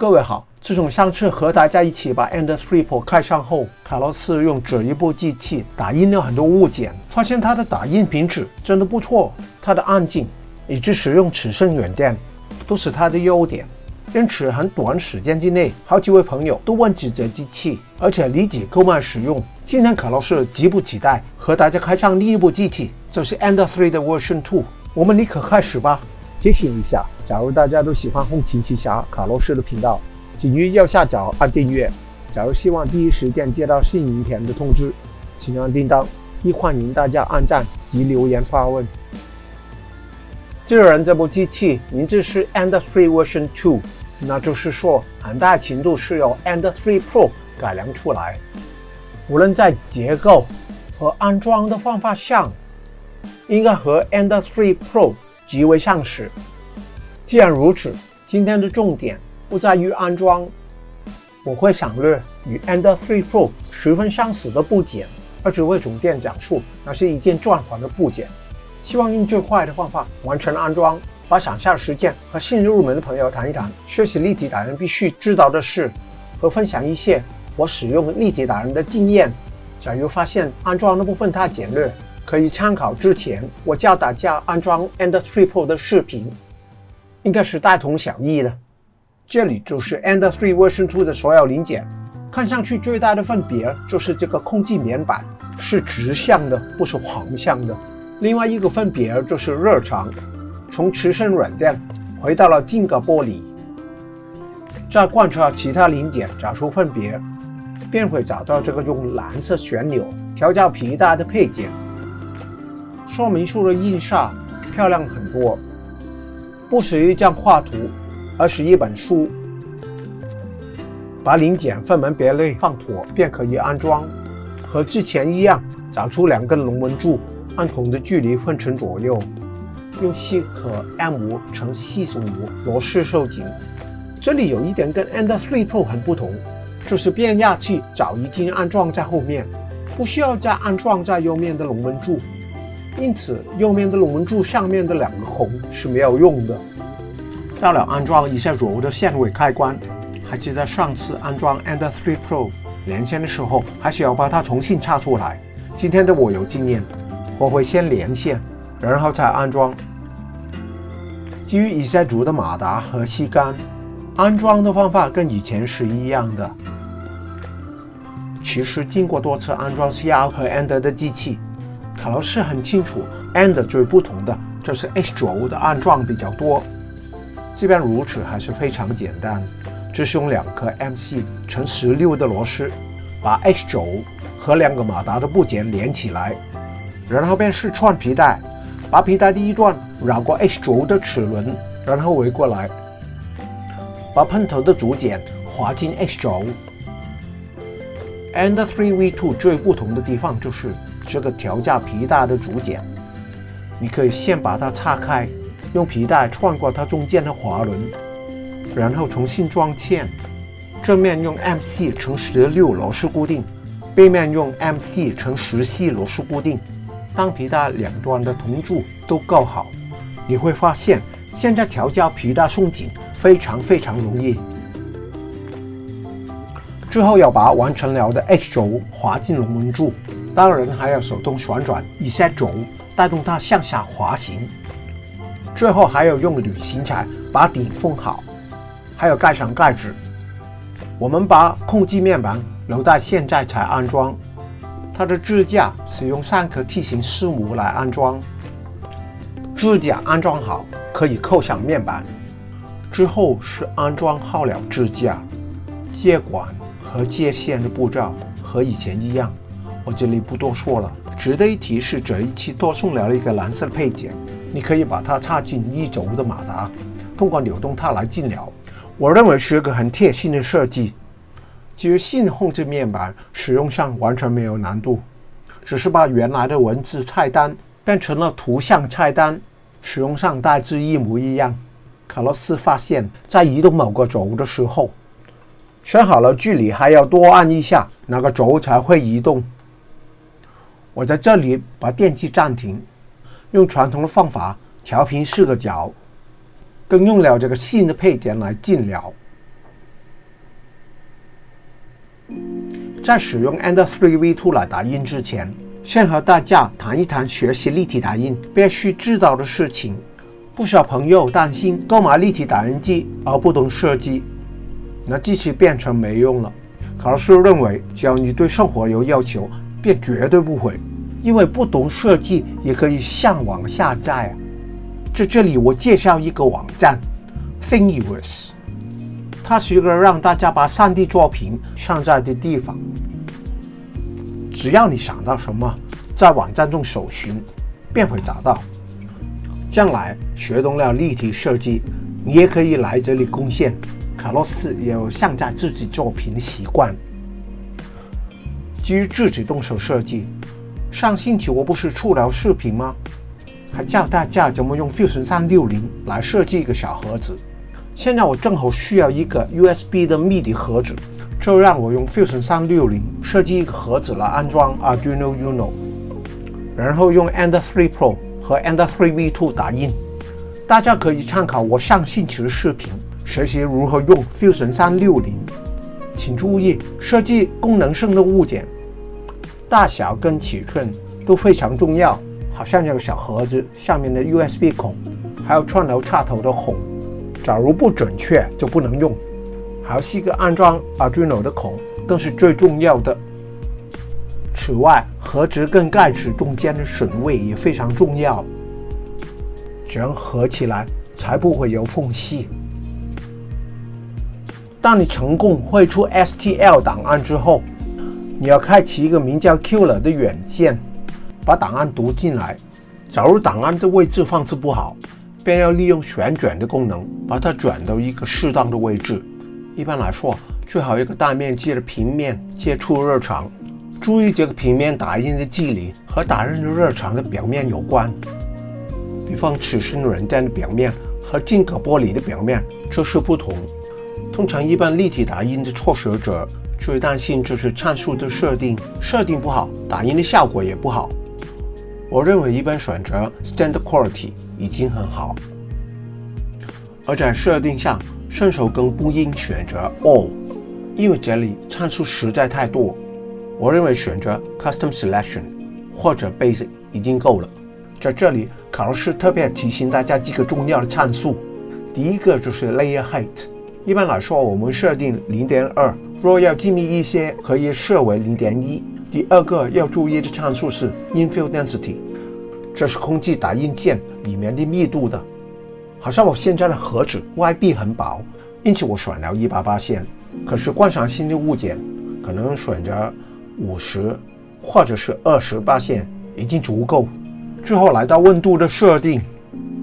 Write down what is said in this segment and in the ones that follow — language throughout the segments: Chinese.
各位好，自从上次和大家一起把 Ender 3 Pro 开上后，卡洛斯用这一部机器打印了很多物件，发现它的打印品质真的不错，它的安静以及使用尺寸软件都是它的优点。因此，很短时间之内，好几位朋友都问起这机器，而且立即购买使用。今天卡洛斯急不及待和大家开上另一部机器，就是 Ender 3的 Version Two，。我们立刻开始吧。提醒一下，假如大家都喜欢《红琴奇侠》卡洛斯的频道，请于右下角按订阅。假如希望第一时间接到新影片的通知，请按叮当。亦欢迎大家按赞及留言发问。既然这部机器名字是 Ender 3 Version Two，那就是说很大程度是由 Ender 3 Pro 改良出来。无论在结构和安装的方法上，应该和 Ender 3 Pro 极为相似。既然如此，今天的重点不在于安装，我会省略与 Ender 3 Pro 十分相似的部件，而只会重点讲述那是一件转环的部件。希望用最快的方法完成安装，把想下实践和新入门的朋友谈一谈学习立体打人必须知道的事，和分享一些我使用立体打人的经验。假如发现安装的部分太简略，可以参考之前我教大家安装 Ender 3 Pro 的视频，应该是大同小异的。这里就是 Ender 3 Version 2的所有零件，看上去最大的分别就是这个空气棉板是直向的，不是横向的。另外一个分别就是热场，从磁生软件回到了晶格玻璃。再观察其他零件，找出分别，便会找到这个用蓝色旋钮调教皮带的配件。说明书的印刷漂亮很多，不是一张画图，而是一本书。把零件分门别类放妥，便可以安装。和之前一样，找出两根龙纹柱。按同的距离分成左右，用细和 M 五乘四十五螺丝收紧。这里有一点跟 Ender 3 Pro 很不同，就是变压器早已经安装在后面，不需要再安装在右面的龙纹柱，因此右面的龙纹柱上面的两个孔是没有用的。到了安装一下轴的线尾开关，还记得上次安装 Ender 3 Pro 连线的时候，还需要把它重新插出来。今天的我有经验。我会先连线，然后再安装。基于以下组的马达和吸杆，安装的方法跟以前是一样的。其实经过多次安装 CR 和 Ender 的机器，卡洛斯很清楚，And 最不同的就是 H 轴的安装比较多。即便如此，还是非常简单，只是用两颗 MC 乘十六的螺丝，把 H 轴和两个马达的部件连起来。然后便是串皮带，把皮带第一段绕过 H 轴的齿轮，然后围过来，把喷头的组件滑进 H 轴。Ender 3 V2 最不同的地方就是这个调教皮带的组件，你可以先把它拆开，用皮带穿过它中间的滑轮，然后重新装嵌。正面用 MC 乘十六螺丝固定，背面用 MC 乘十系螺丝固定。当皮带两端的铜柱都够好，你会发现现在调教皮带松紧非常非常容易。之后要把完成了的 H 轴滑进龙门柱，当然还要手动旋转一下轴，带动它向下滑行。最后还要用铝芯材把顶封好，还要盖上盖子。我们把控制面板留在现在才安装。它的支架使用三颗 T 型丝母来安装，支架安装好可以扣上面板。之后是安装好了支架，接管和接线的步骤和以前一样，我这里不多说了。值得一提是这一期多送了一个蓝色配件，你可以把它插进一轴的马达，通过扭动它来进了。我认为是个很贴心的设计。基于新控制面板，使用上完全没有难度，只是把原来的文字菜单变成了图像菜单，使用上大致一模一样。卡洛斯发现，在移动某个轴的时候，选好了距离还要多按一下，那个轴才会移动。我在这里把电机暂停，用传统的方法调平四个角，更用了这个新的配件来进了。在使用 Ender 3 V2 来打印之前，先和大家谈一谈学习立体打印必须知道的事情。不少朋友担心购买立体打印机而不懂设计，那机器变成没用了。考试认为，只要你对生活有要求，便绝对不会，因为不懂设计也可以上网下载。在这里，我介绍一个网站，Thingiverse。它是一个让大家把 3D 作品上载的地方。只要你想到什么，在网站中搜寻，便会找到。将来学懂了立体设计，你也可以来这里贡献。卡洛斯也有上载自己作品的习惯。基于自己动手设计，上星期我不是出了视频吗？还教大家怎么用 Fusion 360来设计一个小盒子。现在我正好需要一个 USB 的 MIDI 盒子，就让我用 Fusion 360设计一个盒子来安装 Arduino Uno，然后用 Ender 3 Pro 和 Ender 3 V2 打印。大家可以参考我上星期的视频，学习如何用 Fusion 360。请注意，设计功能性的物件，大小跟尺寸都非常重要。好像这个小盒子下面的 USB 孔，还有串流插头的孔。假如不准确就不能用，还是一个安装 Arduino 的孔，更是最重要的。此外，盒子跟盖子中间的损位也非常重要，这样合起来才不会有缝隙。当你成功绘出 STL 档案之后，你要开启一个名叫 Killer 的软件，把档案读进来。假如档案的位置放置不好，便要利用旋转的功能，把它转到一个适当的位置。一般来说，最好一个大面积的平面接触热场。注意，这个平面打印的距离和打印的热场的表面有关。比方，此生软件的表面和进格玻璃的表面就是不同。通常，一般立体打印的初学者最担心就是参数的设定，设定不好，打印的效果也不好。我认为，一般选择 Standard Quality。已经很好，而在设定上，顺手更不应选择 All，因为这里参数实在太多。我认为选择 Custom Selection 或者 Basic 已经够了。在这里，卡洛斯特别提醒大家几个重要的参数。第一个就是 Layer Height，一般来说我们设定零点二，若要精密一些，可以设为零点一。第二个要注意的参数是 Infill Density。这是空气打印件里面的密度的，好像我现在的盒子外壁很薄，因此我选了一百八线。可是观赏性的物件可能选择五十或者是二十八线已经足够。之后来到温度的设定，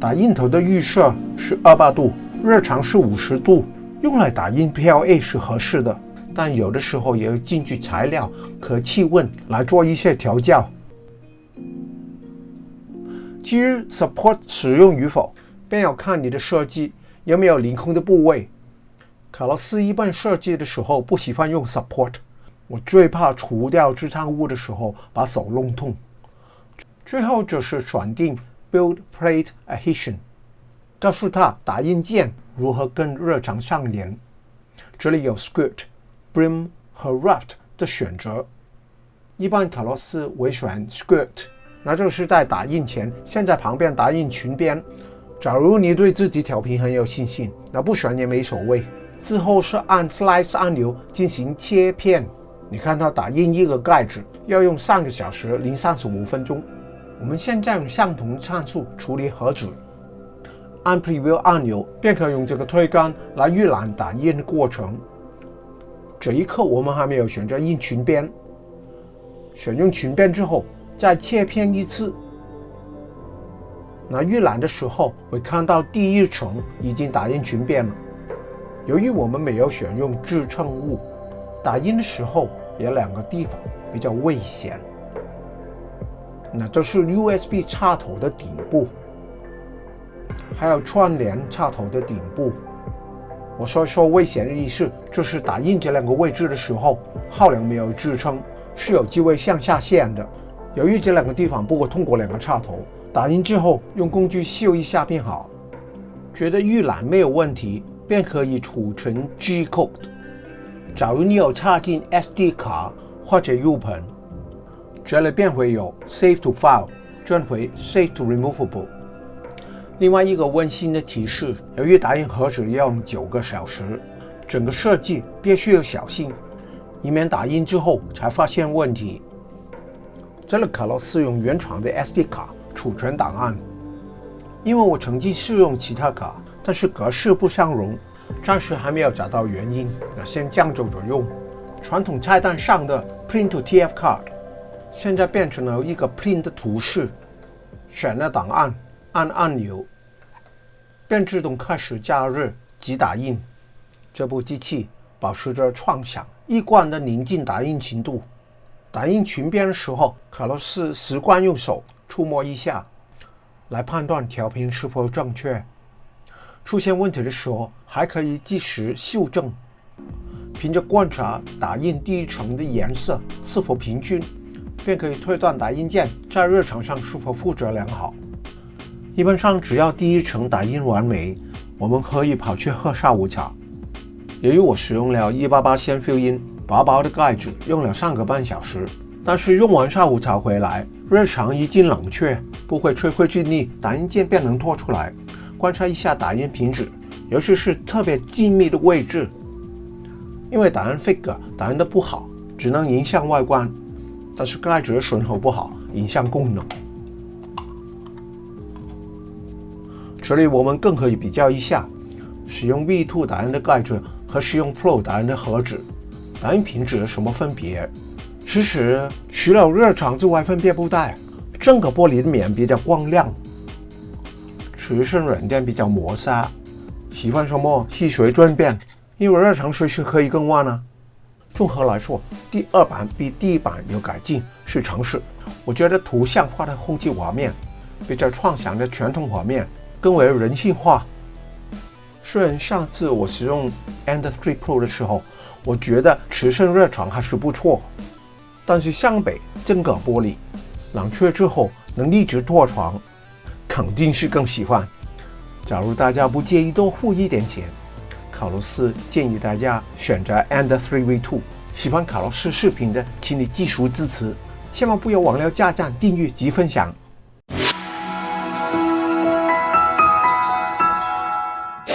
打印头的预设是二八度，热场是五十度，用来打印 PLA 是合适的，但有的时候也要根据材料和气温来做一些调教。至于 support 使用与否，便要看你的设计有没有凌空的部位。卡洛斯一般设计的时候不喜欢用 support，我最怕除掉支撑物的时候把手弄痛。最后就是选定 build plate adhesion，告诉他打印件如何跟热场相连。这里有 script、brim 和 raft 的选择，一般卡洛斯会选 script。那就是在打印前，先在旁边打印裙边。假如你对自己调频很有信心，那不选也没所谓。之后是按 Slice 按钮进行切片。你看它打印一个盖子要用三个小时零三十五分钟。我们现在用相同参数处理盒子，按 Preview 按钮便可用这个推杆来预览打印的过程。这一刻我们还没有选择印裙边，选用裙边之后。再切片一次，那预览的时候会看到第一层已经打印裙边了。由于我们没有选用支撑物，打印的时候有两个地方比较危险。那这是 USB 插头的顶部，还有串联插头的顶部。我说说危险的意思，就是打印这两个位置的时候，号梁没有支撑，是有机会向下陷的。由于这两个地方不过通过两个插头，打印之后用工具修一下便好。觉得预览没有问题，便可以储存 G code。假如你有插进 SD 卡或者 U 盘，这里便会有 Save to File 转回 Save to Removable。另外一个温馨的提示：由于打印盒子要用九个小时，整个设计必须要小心，以免打印之后才发现问题。这个卡洛斯用原厂的 SD 卡储存档案，因为我曾经试用其他卡，但是格式不相容，暂时还没有找到原因，那先将就着用。传统菜单上的 Print to TF Card，现在变成了一个 Print 的图示，选了档案，按按钮，便自动开始加热及打印。这部机器保持着创想一贯的宁静打印程度。打印裙边的时候，卡洛斯习惯用手触摸一下，来判断调频是否正确。出现问题的时候，还可以及时修正。凭着观察打印第一层的颜色是否平均，便可以推断打印件在热场上是否负责良好。一般上，只要第一层打印完美，我们可以跑去喝下午茶。由于我使用了188先 fill in。薄薄的盖子用了三个半小时，但是用完下午茶回来，热场已经冷却，不会吹灰之力，打印件便能拖出来。观察一下打印品质，尤其是特别机密的位置，因为打印 figure 打印的不好，只能影响外观，但是盖子的损耗不好，影响功能。这里我们更可以比较一下，使用 V2 打印的盖子和使用 Pro 打印的盒子。打印品质有什么分别？其实除了热场之外，分别不大。整个玻璃的面比较光亮，持身软垫比较磨砂。喜欢什么细水转变？因为热场随时可以更换呢。综合来说，第二版比第一版有改进，是常识。我觉得图像化的后期画面，比较创想的传统画面更为人性化。虽然上次我使用 End Three Pro 的时候，我觉得持身热床还是不错，但是相比整个玻璃冷却之后能一直拖床，肯定是更喜欢。假如大家不介意多付一点钱，卡洛斯建议大家选择 And Three V Two。喜欢卡洛斯视频的，请你继续支持，千万不要忘了加赞、订阅及分享。